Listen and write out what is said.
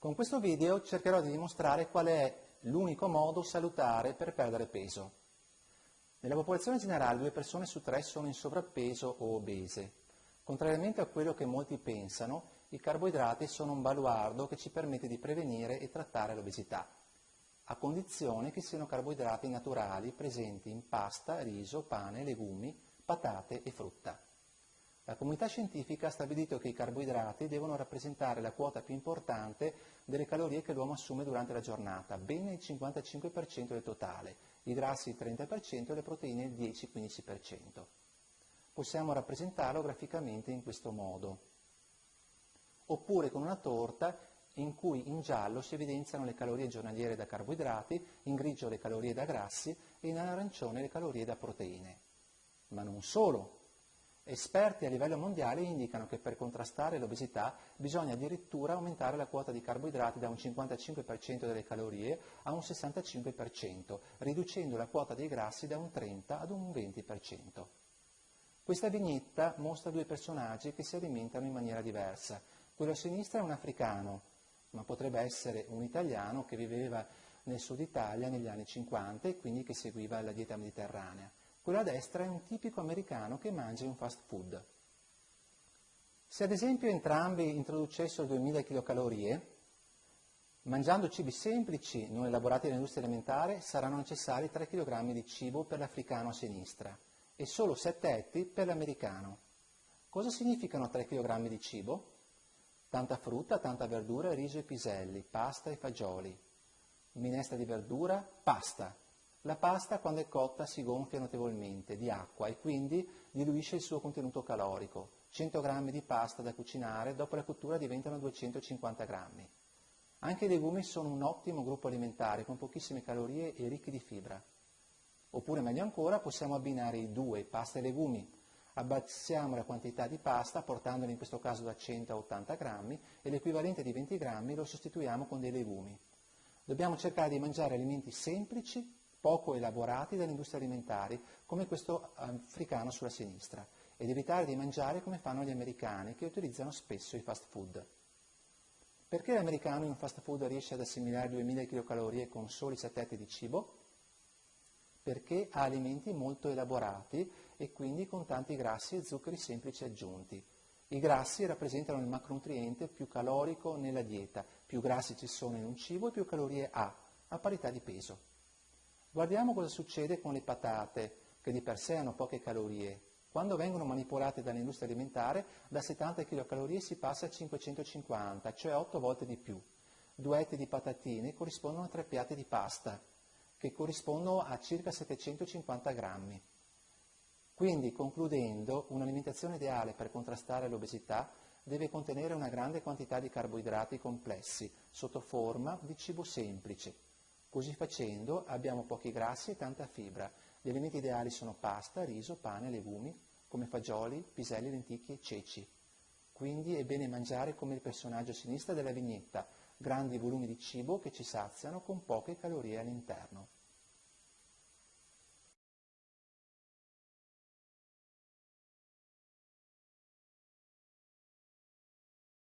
Con questo video cercherò di dimostrare qual è l'unico modo salutare per perdere peso. Nella popolazione generale due persone su tre sono in sovrappeso o obese. Contrariamente a quello che molti pensano, i carboidrati sono un baluardo che ci permette di prevenire e trattare l'obesità, a condizione che siano carboidrati naturali presenti in pasta, riso, pane, legumi, patate e frutta. La comunità scientifica ha stabilito che i carboidrati devono rappresentare la quota più importante delle calorie che l'uomo assume durante la giornata, ben il 55% del totale, i grassi il 30% e le proteine il 10-15%. Possiamo rappresentarlo graficamente in questo modo. Oppure con una torta in cui in giallo si evidenziano le calorie giornaliere da carboidrati, in grigio le calorie da grassi e in arancione le calorie da proteine. Ma non solo, Esperti a livello mondiale indicano che per contrastare l'obesità bisogna addirittura aumentare la quota di carboidrati da un 55% delle calorie a un 65%, riducendo la quota dei grassi da un 30 ad un 20%. Questa vignetta mostra due personaggi che si alimentano in maniera diversa. Quello a sinistra è un africano, ma potrebbe essere un italiano che viveva nel sud Italia negli anni 50 e quindi che seguiva la dieta mediterranea. Quello a destra è un tipico americano che mangia un fast food. Se ad esempio entrambi introducessero 2000 kcal, mangiando cibi semplici non elaborati nell'industria alimentare saranno necessari 3 kg di cibo per l'africano a sinistra e solo 7 etti per l'americano. Cosa significano 3 kg di cibo? Tanta frutta, tanta verdura, riso e piselli, pasta e fagioli. Minestra di verdura, pasta, la pasta quando è cotta si gonfia notevolmente di acqua e quindi diluisce il suo contenuto calorico. 100 g di pasta da cucinare dopo la cottura diventano 250 g. Anche i legumi sono un ottimo gruppo alimentare con pochissime calorie e ricchi di fibra. Oppure meglio ancora possiamo abbinare i due, pasta e legumi. Abbassiamo la quantità di pasta portandola in questo caso da 100 a 80 g e l'equivalente di 20 g lo sostituiamo con dei legumi. Dobbiamo cercare di mangiare alimenti semplici poco elaborati dalle industrie alimentari, come questo africano sulla sinistra, ed evitare di mangiare come fanno gli americani, che utilizzano spesso i fast food. Perché l'americano in un fast food riesce ad assimilare 2000 kcal con soli 7 etti di cibo? Perché ha alimenti molto elaborati e quindi con tanti grassi e zuccheri semplici aggiunti. I grassi rappresentano il macronutriente più calorico nella dieta, più grassi ci sono in un cibo e più calorie ha, a parità di peso. Guardiamo cosa succede con le patate, che di per sé hanno poche calorie. Quando vengono manipolate dall'industria alimentare, da 70 kcal si passa a 550, cioè 8 volte di più. Due etti di patatine corrispondono a tre piatti di pasta, che corrispondono a circa 750 grammi. Quindi, concludendo, un'alimentazione ideale per contrastare l'obesità deve contenere una grande quantità di carboidrati complessi, sotto forma di cibo semplice, Così facendo abbiamo pochi grassi e tanta fibra. Gli alimenti ideali sono pasta, riso, pane, legumi, come fagioli, piselli, lenticchie ceci. Quindi è bene mangiare come il personaggio a sinistra della vignetta, grandi volumi di cibo che ci saziano con poche calorie all'interno.